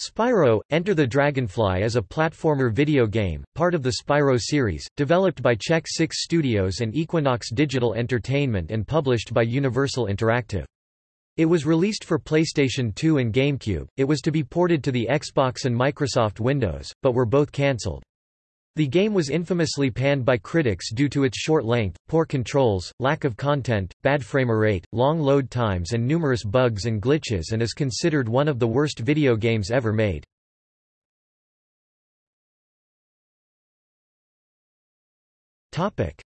Spyro, Enter the Dragonfly is a platformer video game, part of the Spyro series, developed by Check Six Studios and Equinox Digital Entertainment and published by Universal Interactive. It was released for PlayStation 2 and GameCube, it was to be ported to the Xbox and Microsoft Windows, but were both cancelled. The game was infamously panned by critics due to its short length, poor controls, lack of content, bad framerate, long load times and numerous bugs and glitches and is considered one of the worst video games ever made.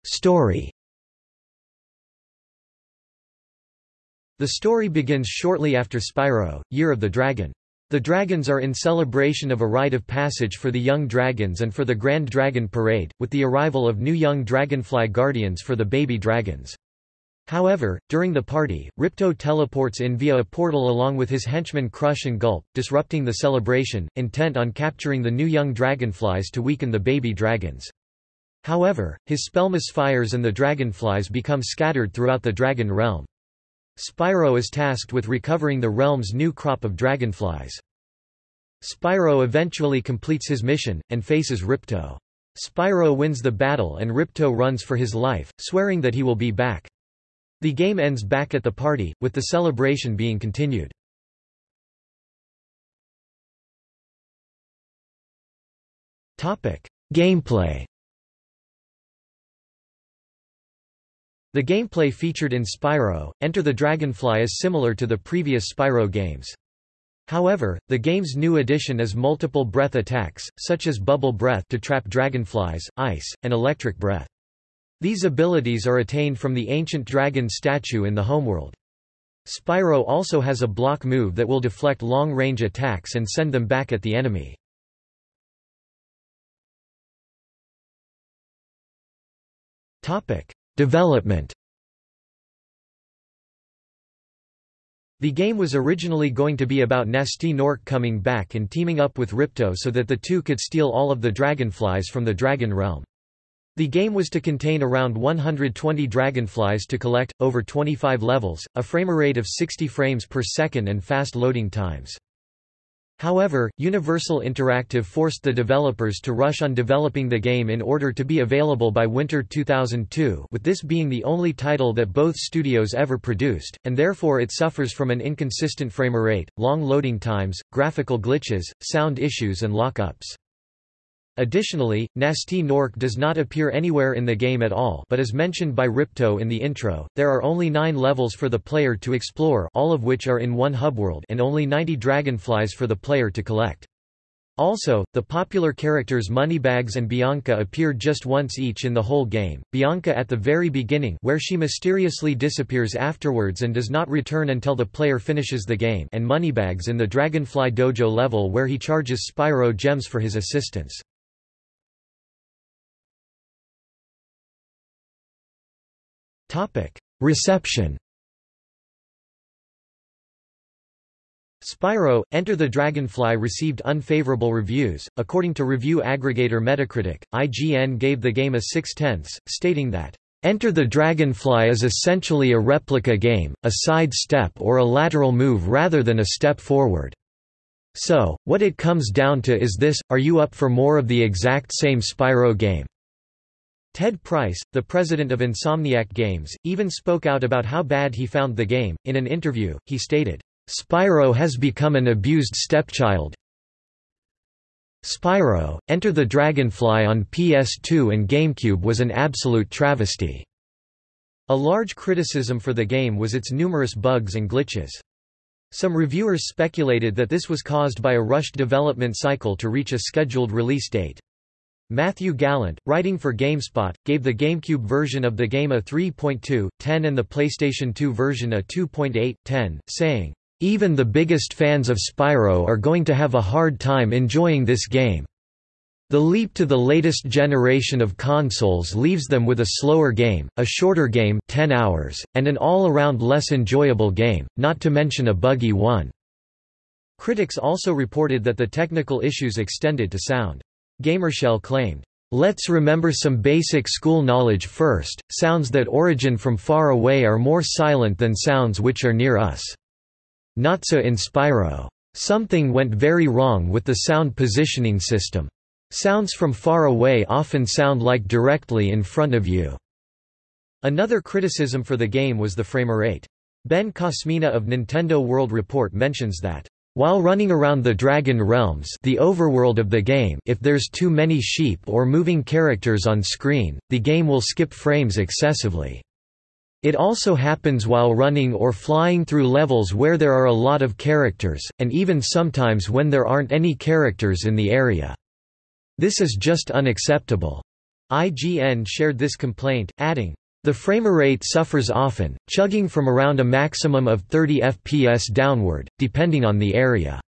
Story The story begins shortly after Spyro, Year of the Dragon. The dragons are in celebration of a rite of passage for the young dragons and for the Grand Dragon Parade, with the arrival of new young dragonfly guardians for the baby dragons. However, during the party, Ripto teleports in via a portal along with his henchmen Crush and Gulp, disrupting the celebration, intent on capturing the new young dragonflies to weaken the baby dragons. However, his spell misfires and the dragonflies become scattered throughout the dragon realm. Spyro is tasked with recovering the realm's new crop of dragonflies. Spyro eventually completes his mission, and faces Ripto. Spyro wins the battle and Ripto runs for his life, swearing that he will be back. The game ends back at the party, with the celebration being continued. Gameplay The gameplay featured in Spyro, Enter the Dragonfly is similar to the previous Spyro games. However, the game's new addition is multiple breath attacks, such as Bubble Breath to trap dragonflies, Ice, and Electric Breath. These abilities are attained from the ancient dragon statue in the homeworld. Spyro also has a block move that will deflect long-range attacks and send them back at the enemy. Topic: Development The game was originally going to be about Gnasty Gnorc coming back and teaming up with Ripto so that the two could steal all of the dragonflies from the Dragon Realm. The game was to contain around 120 dragonflies to collect, over 25 levels, a framerate of 60 frames per second and fast loading times. However, Universal Interactive forced the developers to rush on developing the game in order to be available by winter 2002 with this being the only title that both studios ever produced, and therefore it suffers from an inconsistent framerate, long loading times, graphical glitches, sound issues and lockups. Additionally, Gnasty Gnorc does not appear anywhere in the game at all but is mentioned by Ripto in the intro. There are only nine levels for the player to explore all of which are in one hubworld and only 90 dragonflies for the player to collect. Also, the popular characters Moneybags and Bianca appear just once each in the whole game, Bianca at the very beginning where she mysteriously disappears afterwards and does not return until the player finishes the game and Moneybags in the Dragonfly Dojo level where he charges Spyro gems for his assistance. Topic: Reception. Spyro, Enter the Dragonfly received unfavorable reviews. According to review aggregator Metacritic, IGN gave the game a 6 tenths, stating that, Enter the Dragonfly is essentially a replica game, a side step or a lateral move rather than a step forward. So, what it comes down to is this, are you up for more of the exact same Spyro game? Ted Price, the president of Insomniac Games, even spoke out about how bad he found the game. In an interview, he stated, Spyro has become an abused stepchild. Spyro, Enter the Dragonfly on PS2 and GameCube was an absolute travesty. A large criticism for the game was its numerous bugs and glitches. Some reviewers speculated that this was caused by a rushed development cycle to reach a scheduled release date. Matthew Gallant, writing for GameSpot, gave the GameCube version of the game a 3.2, 10 and the PlayStation 2 version a 2.8, 10, saying, "...even the biggest fans of Spyro are going to have a hard time enjoying this game. The leap to the latest generation of consoles leaves them with a slower game, a shorter game 10 hours, and an all-around less enjoyable game, not to mention a buggy one." Critics also reported that the technical issues extended to sound. Gamershell claimed, Let's remember some basic school knowledge first, sounds that origin from far away are more silent than sounds which are near us. Not so in Spyro. Something went very wrong with the sound positioning system. Sounds from far away often sound like directly in front of you. Another criticism for the game was the framerate. Ben Kosmina of Nintendo World Report mentions that while running around the Dragon Realms the overworld of the game if there's too many sheep or moving characters on screen, the game will skip frames excessively. It also happens while running or flying through levels where there are a lot of characters, and even sometimes when there aren't any characters in the area. This is just unacceptable. IGN shared this complaint, adding, the framerate suffers often, chugging from around a maximum of 30 fps downward, depending on the area.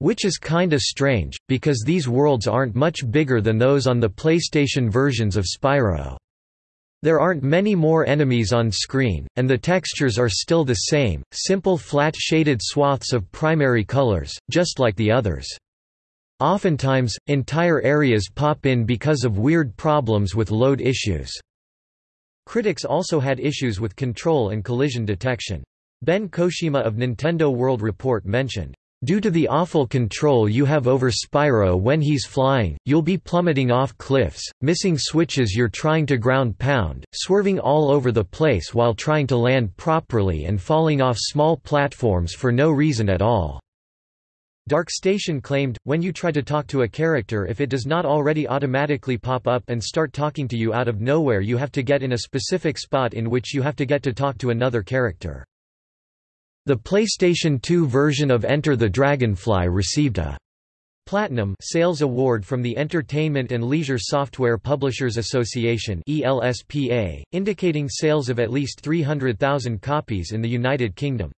Which is kinda strange, because these worlds aren't much bigger than those on the PlayStation versions of Spyro. There aren't many more enemies on screen, and the textures are still the same, simple flat shaded swaths of primary colors, just like the others. Oftentimes, entire areas pop in because of weird problems with load issues. Critics also had issues with control and collision detection. Ben Kosmina of Nintendo World Report mentioned, Due to the awful control you have over Spyro when he's flying, you'll be plummeting off cliffs, missing switches you're trying to ground pound, swerving all over the place while trying to land properly and falling off small platforms for no reason at all. DarkStation claimed, when you try to talk to a character if it does not already automatically pop up and start talking to you out of nowhere you have to get in a specific spot in which you have to get to talk to another character. The PlayStation 2 version of Enter the Dragonfly received a Platinum Sales Award from the Entertainment and Leisure Software Publishers Association ELSPA, indicating sales of at least 300,000 copies in the United Kingdom.